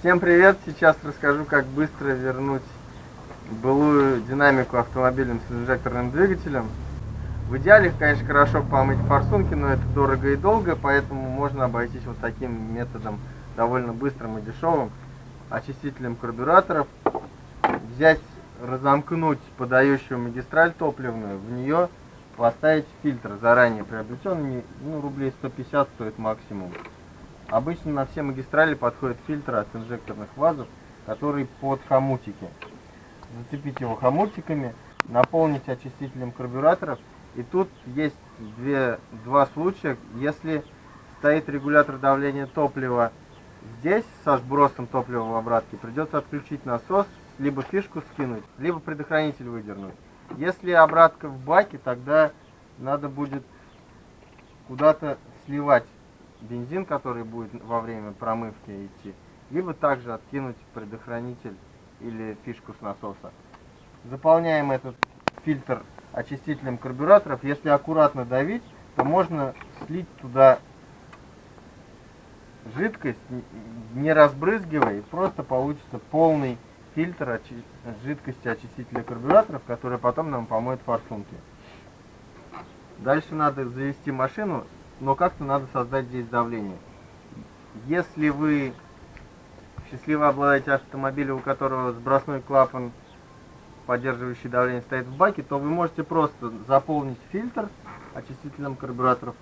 Всем привет! Сейчас расскажу, как быстро вернуть былую динамику автомобилем с инжекторным двигателем. В идеале, конечно, хорошо помыть форсунки, но это дорого и долго, поэтому можно обойтись вот таким методом, довольно быстрым и дешевым, очистителем карбюраторов. Взять, разомкнуть подающую магистраль топливную, в нее поставить фильтр заранее приобретенный, ну, рублей 150 стоит максимум. Обычно на все магистрали подходит фильтр от инжекторных вазов, который под хомутики. Зацепить его хомутиками, наполнить очистителем карбюраторов. И тут есть две, два случая, если стоит регулятор давления топлива здесь со сбросом топлива в обратке, придется отключить насос, либо фишку скинуть, либо предохранитель выдернуть. Если обратка в баке, тогда надо будет куда-то сливать бензин, который будет во время промывки идти, либо также откинуть предохранитель или фишку с насоса. Заполняем этот фильтр очистителем карбюраторов. Если аккуратно давить, то можно слить туда жидкость, не разбрызгивая, и просто получится полный фильтр очи жидкости очистителя карбюраторов, который потом нам помоет форсунки. Дальше надо завести машину но как-то надо создать здесь давление. Если вы счастливо обладаете автомобилем, у которого сбросной клапан, поддерживающий давление, стоит в баке, то вы можете просто заполнить фильтр очистителем карбюраторов,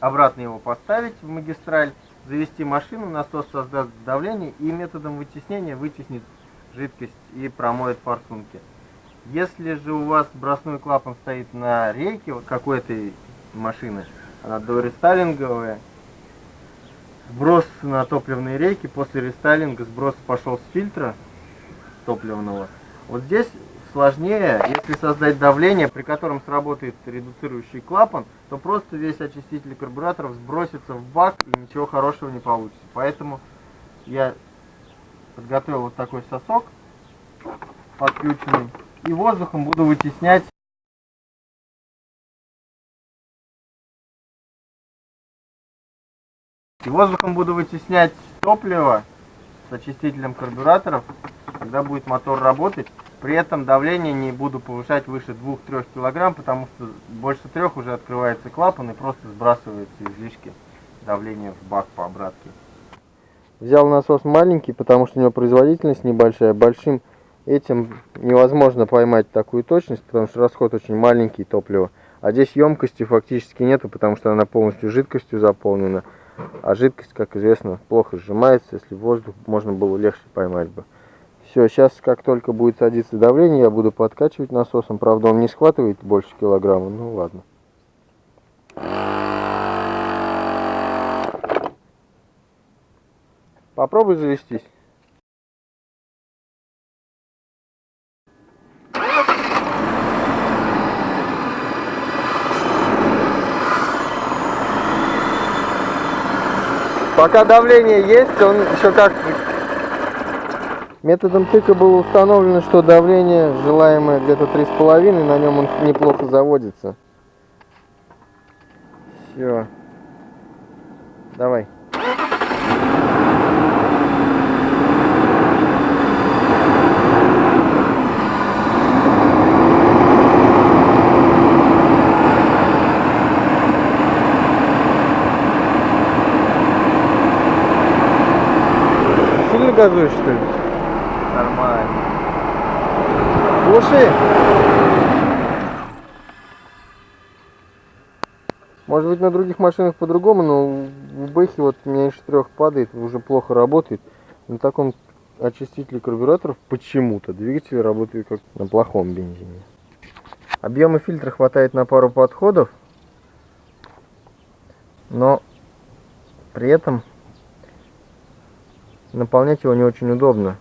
обратно его поставить в магистраль, завести машину, насос создаст давление и методом вытеснения вытеснит жидкость и промоет форсунки. Если же у вас сбросной клапан стоит на рейке вот какой-то машины, она дорестайлинговая. Сброс на топливные рейки, после рестайлинга сброс пошел с фильтра топливного. Вот здесь сложнее, если создать давление, при котором сработает редуцирующий клапан, то просто весь очиститель карбюраторов сбросится в бак и ничего хорошего не получится. Поэтому я подготовил вот такой сосок подключенный и воздухом буду вытеснять И воздухом буду вытеснять топливо с очистителем карбюраторов, когда будет мотор работать. При этом давление не буду повышать выше 2-3 кг, потому что больше 3 уже открывается клапан и просто сбрасывается излишки давления в бак по обратке. Взял насос маленький, потому что у него производительность небольшая. Большим этим невозможно поймать такую точность, потому что расход очень маленький топлива. А здесь емкости фактически нету, потому что она полностью жидкостью заполнена. А жидкость, как известно, плохо сжимается. Если воздух можно было легче поймать бы. Все, сейчас как только будет садиться давление, я буду подкачивать насосом. Правда, он не схватывает больше килограмма. Ну ладно. Попробуй завестись. Пока давление есть, он еще как... Методом тыка было установлено, что давление желаемое где-то 3,5, на нем он неплохо заводится. Все. Давай. Газуешь, что ли? Нормально. Глуши. Может быть на других машинах по-другому, но в Бэхе вот меньше трех падает, уже плохо работает. На таком очистителе карбюраторов почему-то двигатель работает как на плохом бензине. Объема фильтра хватает на пару подходов, но при этом наполнять его не очень удобно.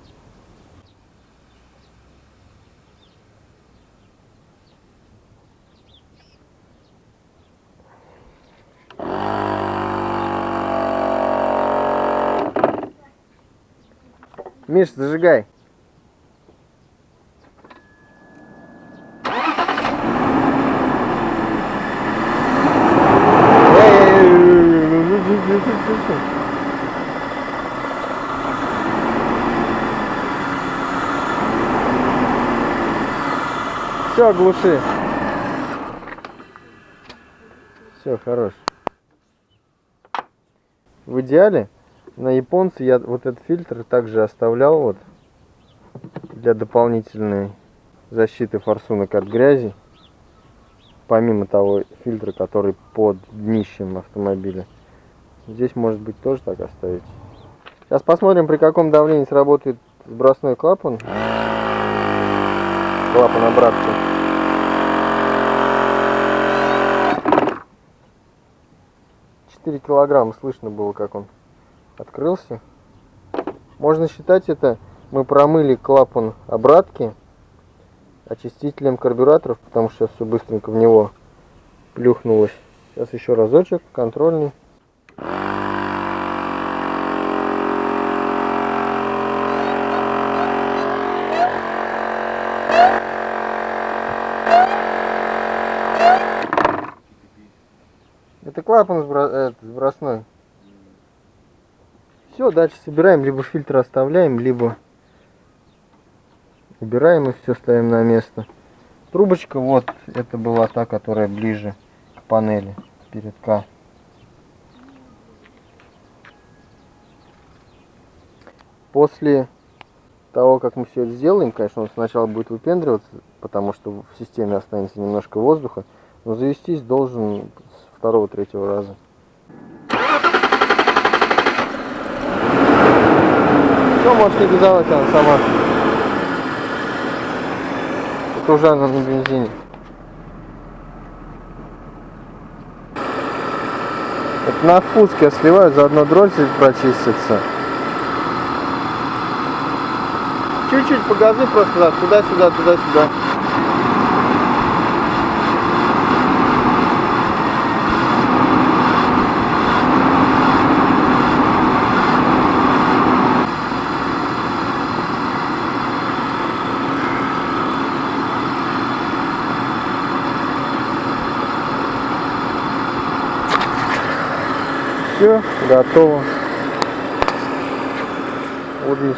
Миш, зажигай. Все, глуши. Все, хорош. В идеале на японце я вот этот фильтр также оставлял вот для дополнительной защиты форсунок от грязи. Помимо того фильтра, который под днищем автомобиля. Здесь может быть тоже так оставить. Сейчас посмотрим, при каком давлении сработает сбросной клапан. Клапан обратки. Четыре килограмма слышно было, как он открылся. Можно считать это, мы промыли клапан обратки очистителем карбюраторов, потому что сейчас все быстренько в него плюхнулось. Сейчас еще разочек, контрольный. Это клапан сбро... сбросной. Все, дальше собираем, либо фильтр оставляем, либо убираем и все ставим на место. Трубочка вот, это была та, которая ближе к панели, перед К. После того, как мы все это сделаем, конечно, он сначала будет выпендриваться, потому что в системе останется немножко воздуха, но завестись должен второго-третьего раза. Все, можешь не газовать, она сама. Это уже она на бензине. Это на впуске я сливаю, заодно дроссель прочистится. Чуть-чуть по газу просто туда-сюда, туда-сюда. Все, готово. Вот здесь